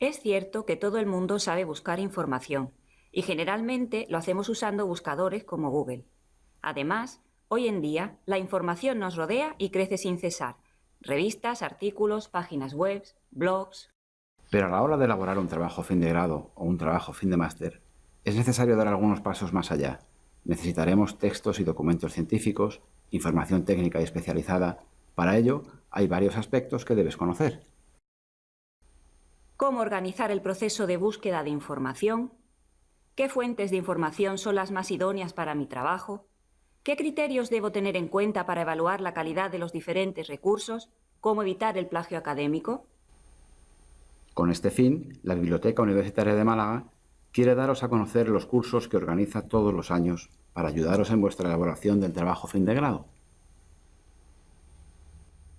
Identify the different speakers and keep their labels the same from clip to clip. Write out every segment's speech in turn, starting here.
Speaker 1: Es cierto que todo el mundo sabe buscar información y generalmente lo hacemos usando buscadores como Google. Además, hoy en día la información nos rodea y crece sin cesar. Revistas, artículos, páginas web, blogs...
Speaker 2: Pero a la hora de elaborar un trabajo fin de grado o un trabajo fin de máster, es necesario dar algunos pasos más allá. Necesitaremos textos y documentos científicos, información técnica y especializada. Para ello, hay varios aspectos que debes conocer.
Speaker 1: Cómo organizar el proceso de búsqueda de información, qué fuentes de información son las más idóneas para mi trabajo, qué criterios debo tener en cuenta para evaluar la calidad de los diferentes recursos, cómo evitar el plagio académico.
Speaker 2: Con este fin, la Biblioteca Universitaria de Málaga quiere daros a conocer los cursos que organiza todos los años para ayudaros en vuestra elaboración del trabajo fin de grado.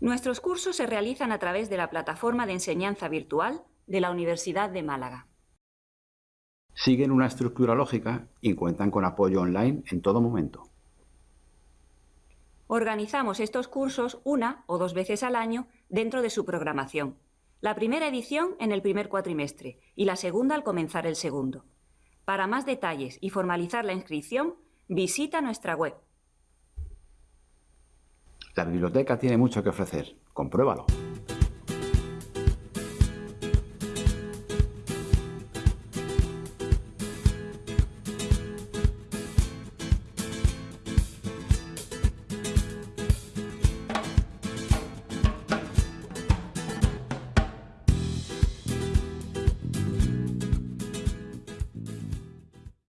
Speaker 1: Nuestros cursos se realizan a través de la plataforma de enseñanza virtual de la Universidad de Málaga.
Speaker 2: Siguen una estructura lógica y cuentan con apoyo online en todo momento.
Speaker 1: Organizamos estos cursos una o dos veces al año dentro de su programación la primera edición en el primer cuatrimestre y la segunda al comenzar el segundo. Para más detalles y formalizar la inscripción, visita nuestra web.
Speaker 2: La biblioteca tiene mucho que ofrecer. Compruébalo.